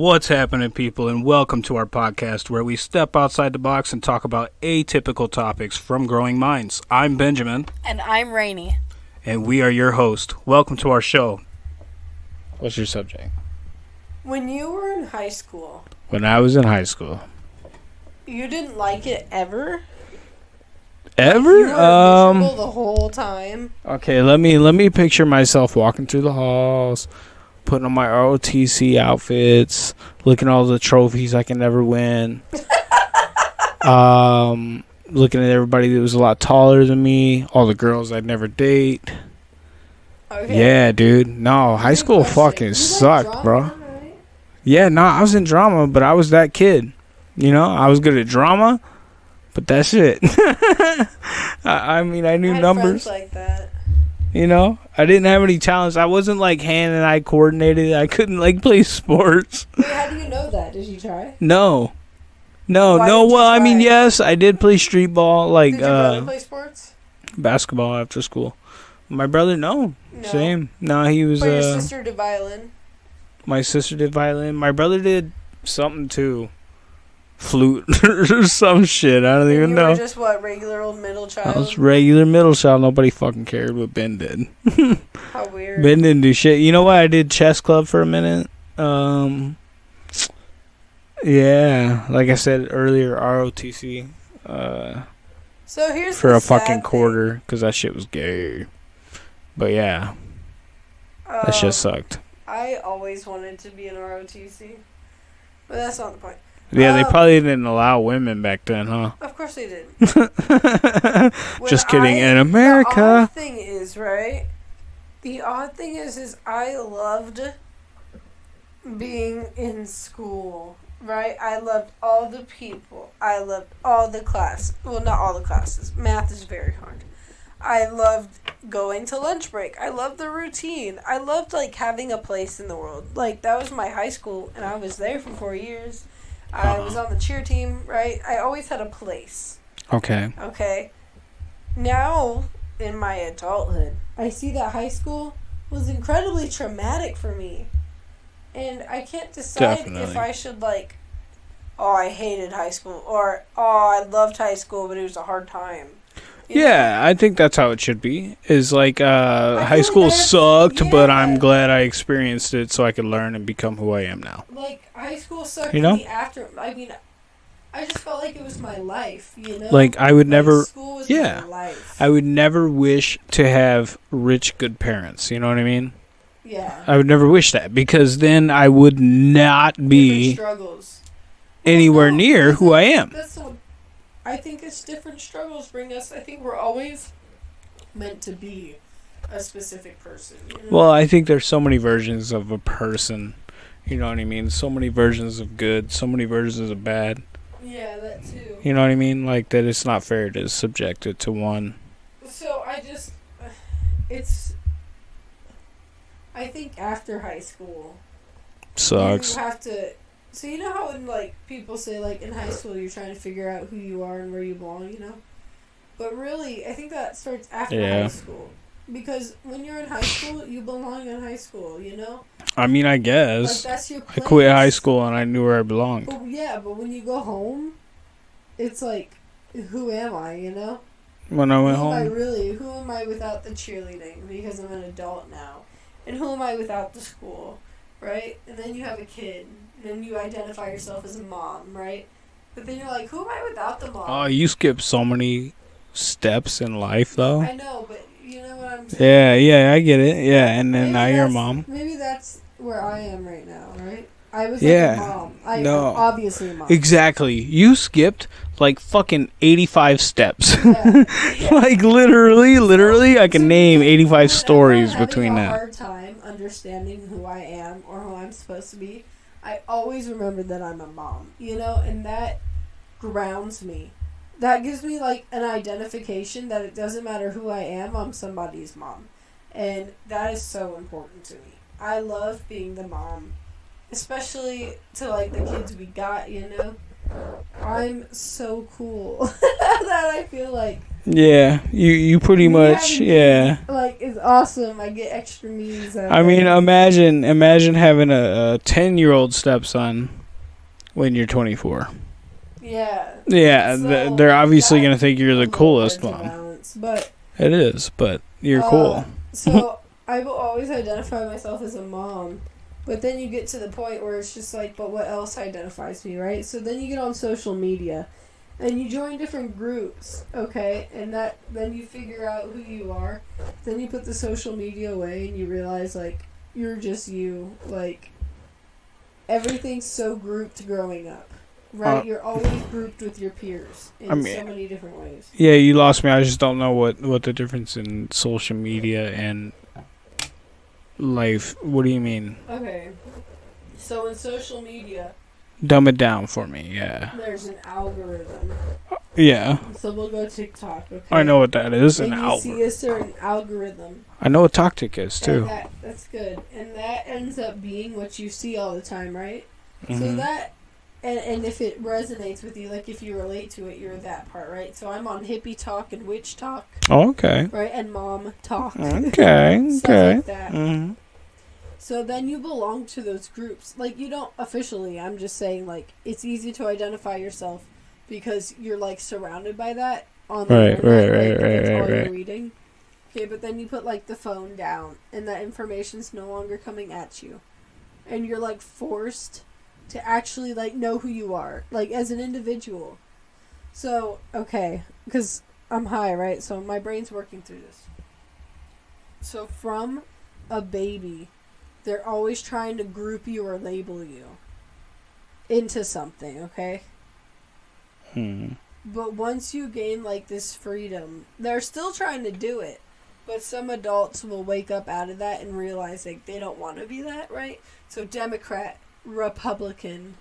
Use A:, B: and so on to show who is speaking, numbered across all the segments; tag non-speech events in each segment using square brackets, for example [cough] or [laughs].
A: What's happening, people, and welcome to our podcast where we step outside the box and talk about atypical topics from growing minds. I'm Benjamin,
B: And I'm Rainy.
A: and we are your host. Welcome to our show. What's your subject?
B: When you were in high school,
A: When I was in high school.
B: you didn't like it ever?
A: Ever?
B: You were
A: Um.
B: the whole time?
A: Okay, let me let me picture myself walking through the halls, putting on my ROTC outfits, looking at all the trophies I can never win. [laughs] um, looking at everybody that was a lot taller than me, all the girls I'd never date.
B: Okay.
A: Yeah, dude. No, high
B: Good
A: school
B: question.
A: fucking
B: You
A: sucked,
B: drama,
A: bro.
B: right?
A: Yeah, no, I was in drama, but I was that kid. You know, I was good at drama, but that's it. [laughs] I, I mean, I knew
B: I
A: numbers.
B: like that.
A: You know, I didn't have any talents. I wasn't like hand and eye coordinated. I couldn't like [laughs] play sports.
B: Wait, how do you know that? Did you try?
A: No, no,
B: Why
A: no. Well, I mean, yes, I did play street ball, like
B: Did your brother
A: uh,
B: play sports?
A: basketball after school. My brother, no,
B: No.
A: same. No, he was.
B: But your
A: Uh,
B: sister did violin.
A: my sister did violin. My brother did something too, flute [laughs] or some shit. I don't
B: And
A: even know.
B: just what regular old middle child.
A: I was regular middle child. Nobody fucking cared what Ben did.
B: How weird.
A: Ben didn't do shit. You know what? I did chess club for a minute. Um, yeah, like I said earlier, ROTC uh,
B: so here's
A: for a fucking quarter because that shit was gay. But yeah, that
B: Um,
A: shit sucked.
B: I always wanted to be an ROTC, but that's not the point.
A: Yeah, they
B: uh,
A: probably didn't allow women back then, huh?
B: Of course they didn't. [laughs]
A: Just kidding.
B: I-
A: In
B: The
A: America,
B: odd thing is, right? The odd thing is, is I loved being in school, right? I loved all the people. I loved all the class. Well, not all the classes. Math is very hard. I loved going to lunch break. I loved the routine. I loved like having a place in the world. Like that was my high school, and I was there for four years. I
A: Uh-huh.
B: was on the cheer team, right? I always had a place.
A: okay.
B: Okay. Now, in my adulthood, I see that high school was incredibly traumatic for me. And I can't decide if I should, like, oh, I hated high school, or oh, I loved high school, but it was a hard time.
A: Yeah, I think that's how it should be. Is like uh, high school
B: like
A: sucked, but I'm glad I experienced it so I could learn and become who I am now.
B: Like, high school sucked
A: You know?
B: in the after. I mean, I just felt like it was my life, you know?
A: Like I would never,
B: School was
A: yeah.
B: my life.
A: I would never wish to have rich, good parents. You know what I mean?
B: yeah.
A: I would never wish that because then I would not be
B: struggles.
A: anywhere
B: No,
A: near who I am.
B: That's I think it's different struggles bring us. I think we're always meant to be a specific person. You know?
A: Well, I think there's so many versions of a person. You know what I mean? So many versions of good, so many versions of bad.
B: yeah, that too.
A: You know what I mean? Like that it's not fair to subject it to one.
B: So I just, [sighs] it's. I think after high school,
A: Sucks.
B: you have to. So you know how when like people say like in high school you're trying to figure out who you are and where you belong, you know. But really, I think that starts after
A: Yeah.
B: high school. Because when you're in high school, you belong in high school, you know?
A: I mean, I
B: Like
A: guess.
B: that's your
A: I quit high school and I knew where I belonged.
B: But yeah, but when you go home, it's like, who am I? You know,
A: When I went
B: who am I
A: home,
B: really? Who am I without the cheerleading? Because I'm an adult now, and who am I without the school? Right? And then you have a kid, then you identify yourself as a mom, right? But then you're like, who am I without the mom?
A: oh, you skipped so many steps in life, though.
B: I know, but you know what I'm saying.
A: Yeah, yeah, I get it. Yeah, and then
B: Maybe
A: now you're a mom.
B: Maybe that's where I am right now, right? I was
A: Yeah.
B: like a mom. I
A: No.
B: obviously a mom.
A: Exactly. You skipped like fucking 85 steps.
B: Yeah. [laughs] Yeah.
A: like literally, literally, I can
B: So
A: name 85 stories between
B: a
A: that.
B: hard time understanding who I am or who I'm supposed to be. I always remember that I'm a mom, you know, and that grounds me. That gives me like an identification that it doesn't matter who I am, I'm somebody's mom. And that is so important to me. I love being the mom, especially to like the kids we got, you know. I'm so cool [laughs] that I feel like
A: Yeah, you you pretty much yeah.
B: like it's awesome. I get extra memes. out
A: I mean, imagine imagine having a, a ten year old stepson when you're 24.
B: yeah.
A: Yeah,
B: So,
A: th- they're obviously gonna think you're the coolest mom.
B: balance, But
A: It is, but you're
B: Uh,
A: cool.
B: so [laughs] I will always identify myself as a mom. But then you get to the point where it's just like, but what else identifies me, right? So then you get on social media and you join different groups, okay? And that then you figure out who you are. Then you put the social media away and you realize like you're just you. Like everything's so grouped growing up. Right?
A: Uh,
B: you're always grouped with your peers in
A: I mean-
B: so many different ways.
A: Yeah, you lost me. I just don't know what what the difference in social media and life. What do you mean?
B: Okay. So in social media,
A: Dumb it down for me. Yeah,
B: there's an algorithm.
A: yeah.
B: So we'll go TikTok. Okay.
A: I know what that is. An
B: And you
A: algorithm.
B: see a certain algorithm.
A: I know what Tactic is too.
B: that, that's good. And that ends up being what you see all the time, right? So
A: Mhm.
B: that, and, and if it resonates with you, like if you relate to it, you're that part, right? So I'm on hippie talk and witch talk,
A: Oh, okay.
B: right? And mom talk.
A: Okay. [laughs] Okay.
B: like that.
A: hmm
B: So then you belong to those groups. Like you don't officially, I'm just saying like it's easy to identify yourself because you're like surrounded by that on the
A: Right,
B: internet,
A: right,
B: like,
A: right, right, right,
B: all you're
A: right.
B: reading. Okay, but then you put like the phone down and that information's no longer coming at you. And you're like forced to actually like know who you are, like as an individual. So, okay, because I'm high, right? So my brain's working through this. So from a baby, they're always trying to group you or label you into something, okay?
A: Hmm.
B: But once you gain like this freedom, they're still trying to do it. But some adults will wake up out of that and realize like they don't want to be that, right? So Democrat, Republican,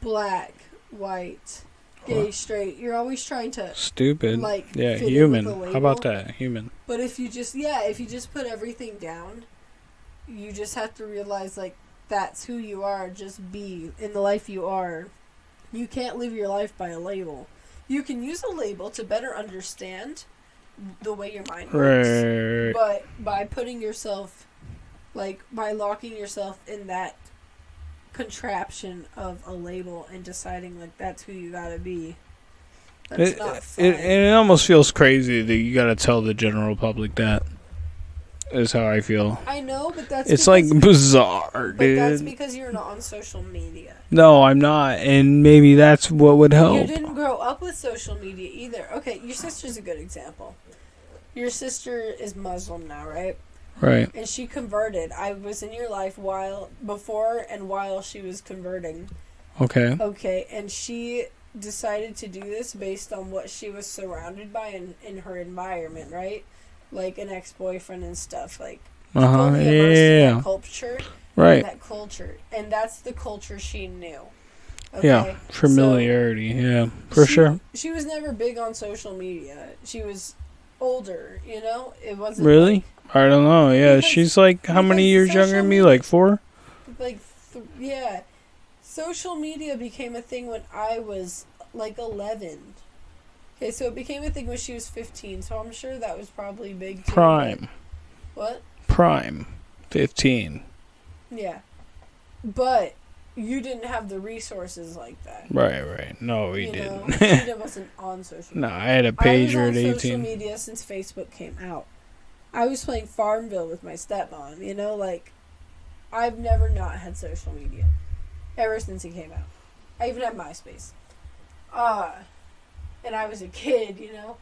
B: black, white, gay, straight, you're always trying to
A: Stupid.
B: like
A: yeah, human. How about that? Human.
B: But if you just yeah, if you just put everything down, you just have to realize like that's who you are, just be in the life you are. You can't live your life by a label. You can use a label to better understand the way your mind works.
A: Right.
B: But by putting yourself like by locking yourself in that contraption of a label and deciding like that's who you gotta be. That's
A: It,
B: not fun.
A: it, it almost feels crazy that you gotta tell the general public that. Is how I feel.
B: I know, but that's
A: It's
B: because-
A: like bizarre,
B: But that's because you're not on social media.
A: No, I'm not, and maybe that's what would help.
B: You didn't grow up with social media either. Okay, your sister's a good example. Your sister is Muslim now, right?
A: Right.
B: And she converted. I was in your life while before and while she was converting.
A: Okay.
B: Okay, and she decided to do this based on what she was surrounded by in, in her environment, right? Like an ex boyfriend and stuff. Like
A: Uh huh.
B: fully immersed in
A: Yeah.
B: that culture.
A: Right.
B: That culture. And that's the culture she knew.
A: Yeah. Familiarity. yeah. For
B: she,
A: sure.
B: She was never big on social media. She was older, you know? It wasn't
A: Really? I don't know. Yeah.
B: Because-
A: She's like how many years younger than me? Like four.
B: like th- yeah. Social media became a thing when I was like 11. Okay, so it became a thing when she was 15, so I'm sure that was probably big too.
A: Prime.
B: What?
A: Prime. Fifteen.
B: Yeah. But you didn't have the resources like that.
A: Right. Right. No, we
B: you
A: didn't.
B: she [laughs] wasn't on social
A: no, I had a pager
B: on
A: at
B: social media since Facebook came out. I was playing Farmville with my stepmom, you know, like I've never not had social media ever since it came out. I even had MySpace. Uh and I was a kid, you know.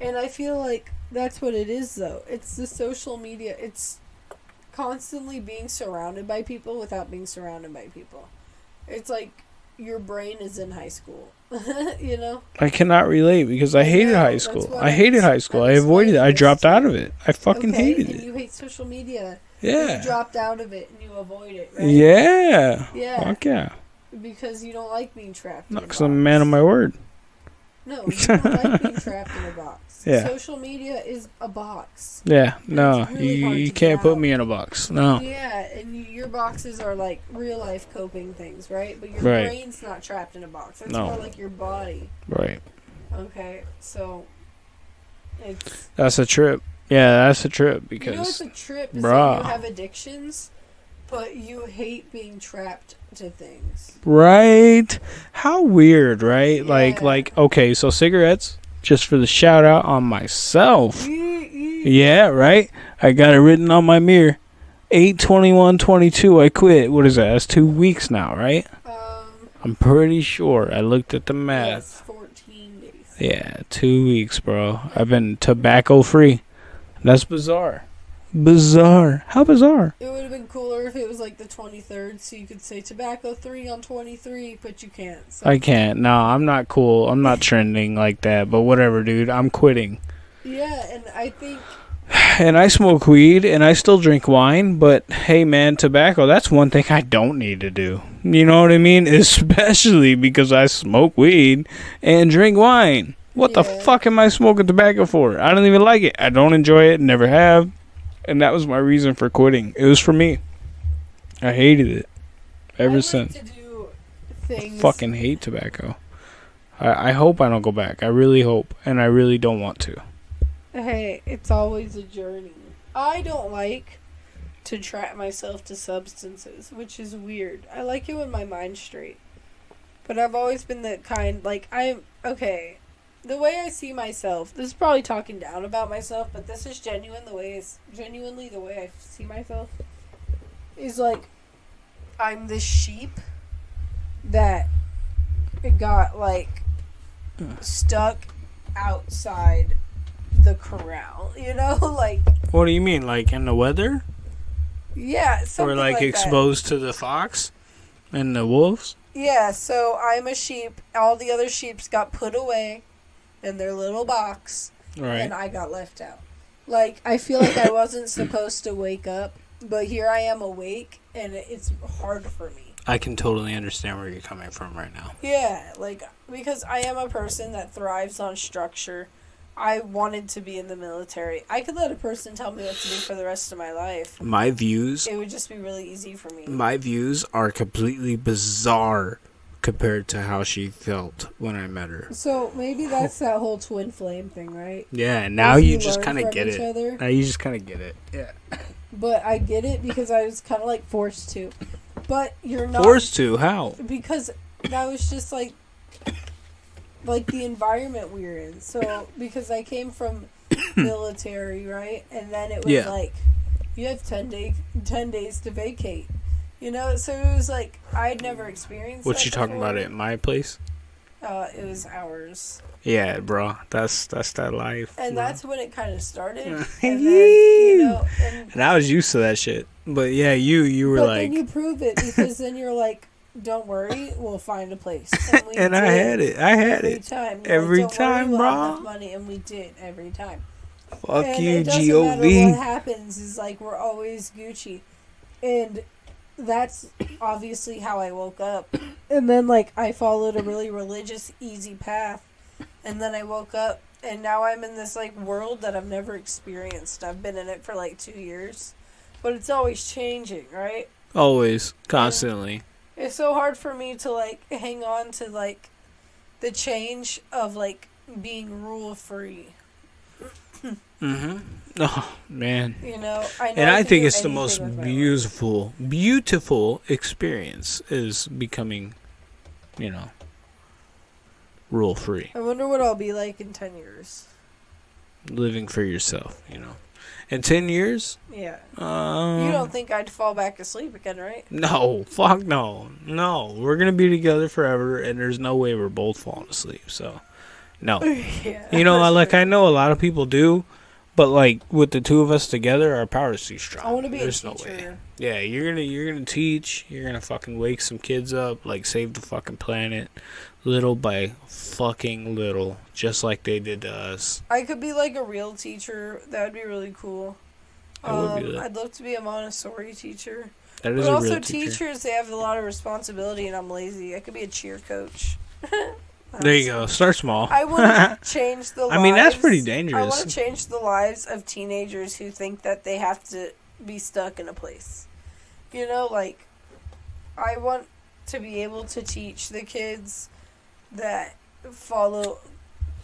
B: And I feel like that's what it is though. It's the social media. It's constantly being surrounded by people without being surrounded by people. It's like your brain is in high school. [laughs] you know?
A: I cannot relate because I hated
B: know,
A: high school. I hated high school. I avoided it. I dropped out of it. I fucking
B: okay,
A: hated
B: and
A: it.
B: you hate social media.
A: Yeah.
B: You dropped out of it and you avoid it, right?
A: Yeah.
B: Yeah.
A: Fuck yeah.
B: Because you don't like being trapped.
A: Not because I'm a man of my word.
B: No, you don't like being trapped in a box.
A: Yeah.
B: Social media is a box.
A: Yeah, no,
B: really
A: you, you can't put
B: out.
A: me in a box. No.
B: Yeah, and you, your boxes are like real life coping things, right? But your
A: Right.
B: brain's not trapped in a box. That's
A: No.
B: more like your body.
A: Right.
B: Okay, so it's
A: That's a trip. Yeah, that's a trip because.
B: you know it's a trip is
A: Bruh.
B: you have addictions, but you hate being trapped to things.
A: right. How weird, right? Like like okay, so cigarettes just for the shout out on myself.
B: Yeah.
A: Yeah, right? I got it written on my mirror. 82122 I quit. What is that? That's 2 weeks now, right?
B: Um,
A: I'm pretty sure. I looked at the math.
B: yes, fourteen days.
A: Yeah, 2 weeks, bro. I've been tobacco free. That's bizarre. Bizarre. How bizarre?
B: It would have been cooler if it was like the twenty third, so you could say tobacco three on twenty three, but you can't. So.
A: I can't. No, I'm not cool. I'm not [laughs] trending like that. But whatever, dude. I'm quitting.
B: yeah, and I think [sighs]
A: And I smoke weed and I still drink wine. But hey, man, tobacco, that's one thing I don't need to do. You know what I mean? [laughs] Especially because I smoke weed and drink wine. What the fuck am I smoking tobacco for? I don't even like it. I don't enjoy it. Never have. And that was my reason for quitting. It was for me. I hated it ever
B: like
A: since.
B: to do things.
A: fucking hate tobacco. I, I hope I don't go back. I really hope, and I really don't want to.
B: Hey, it's always a journey. I don't like to trap myself to substances, which is weird. I like it when my mind's straight. But I've always been the kind like I'm okay. The way I see myself, this is probably talking down about myself, but this is genuine. The way is genuinely the way I see myself is like I'm this sheep that got like stuck outside the corral. You know, [laughs] like
A: What do you mean, like in the weather,
B: yeah,
A: or like,
B: like that.
A: exposed to the fox and the wolves?
B: Yeah, so I'm a sheep. All the other sheeps got put away in their little box,
A: Right.
B: and I got left out. Like I feel like I wasn't [coughs] supposed to wake up, but here I am awake, and it's hard for me.
A: I can totally understand where you're coming from right now.
B: Yeah, like because I am a person that thrives on structure. I wanted to be in the military. I could let a person tell me what to do for the rest of my life.
A: My views,
B: It would just be really easy for me.
A: my views are completely bizarre compared to how she felt when I met her.
B: So maybe that's that whole twin flame thing, right?
A: Yeah, and now
B: If
A: you just kind of get it.
B: other.
A: Now you just kind of get it. Yeah.
B: But I get it because I was kind of like forced to. But you're not
A: Forced to? How?
B: because that was just like like the environment we were in. So because I came from [coughs] military, right? And then it was
A: Yeah.
B: like you have 10 day 10 days to vacate. You know, so it was like I'd never experienced
A: What you talking about
B: before.
A: at my place?
B: Uh it was ours.
A: Yeah, bro. That's that's that life.
B: And
A: bro.
B: that's when it kind of started. And [laughs] then, you know, and
A: And I was used to that shit. But yeah, you you were
B: but
A: like
B: then you prove it because then you're like, don't worry, we'll find a place. [laughs] And, we
A: and I had it. I had
B: every
A: it.
B: time. You're
A: Every
B: like, "Don't worry,
A: time,
B: we'll have
A: bro."
B: Money, and we did every time.
A: Fuck
B: and
A: you,
B: it doesn't
A: G O
B: matter what happens is like we're always Gucci, and that's obviously how I woke up. And then like I followed a really religious, easy path, and then I woke up, and now I'm in this like world that I've never experienced. I've been in it for like two years, but it's always changing, right?
A: Always, constantly.
B: It's so hard for me to like hang on to like the change of like being rule free.
A: Mm-hmm. Oh man.
B: You know, I know
A: And I
B: can
A: think it's the most
B: with my life.
A: beautiful, beautiful experience is becoming, you know, rule free,
B: I wonder what I'll be like in ten years.
A: living for yourself. You know, in ten years,
B: Yeah.
A: um,
B: you don't think I'd fall back asleep again, right?
A: No, fuck no, no. We're gonna be together forever, and there's no way we're both falling asleep. So, no. [laughs]
B: yeah.
A: You know, like
B: sure.
A: I know a lot of people do, but like with the two of us together, our power is too strong.
B: I want to be
A: There's
B: a
A: no way. Yeah, you're gonna you're gonna teach. You're gonna fucking wake some kids up, like save the fucking planet, little by fucking little, just like they did to us.
B: I could be like a real teacher. That would be really cool.
A: That would be
B: Um. I'd love to be a Montessori teacher.
A: That is
B: But
A: a
B: also,
A: real teacher.
B: teachers, they have a lot of responsibility, and I'm lazy. I could be a cheer coach. [laughs]
A: There you go. Start small.
B: I want to [laughs] change the.
A: I mean, that's pretty dangerous.
B: I want to change the lives of teenagers who think that they have to be stuck in a place. You know, like, I want to be able to teach the kids that follow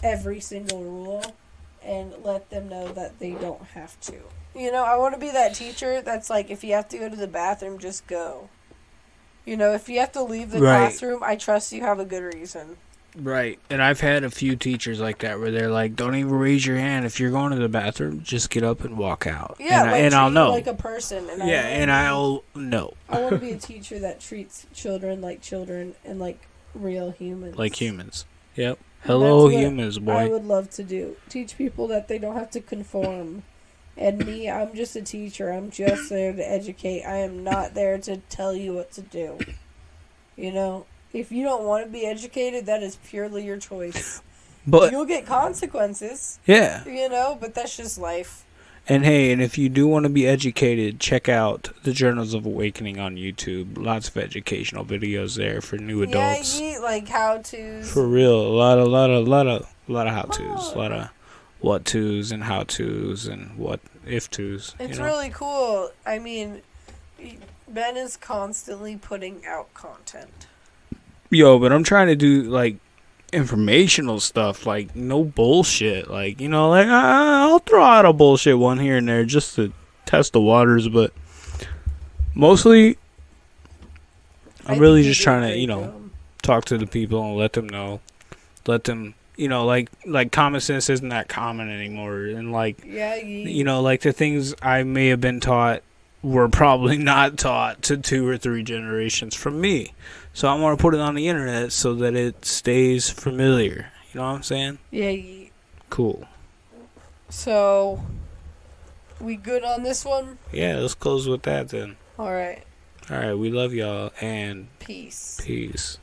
B: every single rule and let them know that they don't have to. You know, I want to be that teacher that's like, if you have to go to the bathroom, just go. You know, if you have to leave the
A: Right.
B: classroom, I trust you have a good reason.
A: Right. And I've had a few teachers like that where they're like, "Don't even raise your hand if you're going to the bathroom. Just get up and walk out."
B: Yeah,
A: and, I,
B: like,
A: and I'll know.
B: like a person. And
A: yeah,
B: I
A: and I'll know
B: I want to be a teacher that treats children like children and like real humans.
A: like humans. Yep. Hello, humans,
B: I would love to do. Teach people that they don't have to conform. And me, I'm just a teacher. I'm just there to educate. I am not there to tell you what to do. You know, if you don't want to be educated, that is purely your choice.
A: But
B: You'll get consequences,
A: yeah,
B: you know, but that's just life.
A: and hey, and if you do want to be educated, check out the Journals of Awakening on YouTube. Lots of educational videos there for new adults.
B: Yeah, you like how to.
A: For real, a lot, a lot, a lot of, a lot of how tos, a lot of what tos and how tos and what if tos.
B: It's
A: know?
B: really cool. I mean, Ben is constantly putting out content.
A: Yo, but I'm trying to do like informational stuff, like no bullshit. Like you know, like I, I'll throw out a bullshit one here and there just to test the waters, but mostly I'm really just trying to you know talk to the people and let them know, let them you know like like common sense isn't that common anymore, and like
B: Yeah, you
A: know like the things I may have been taught were probably [laughs] not taught to two or three generations from me. So I want to put it on the internet so that it stays familiar. You know what I'm saying?
B: Yeah.
A: Cool.
B: So, we good on this one?
A: Yeah, let's close with that then.
B: All right.
A: All right, we love y'all and
B: Peace.
A: peace.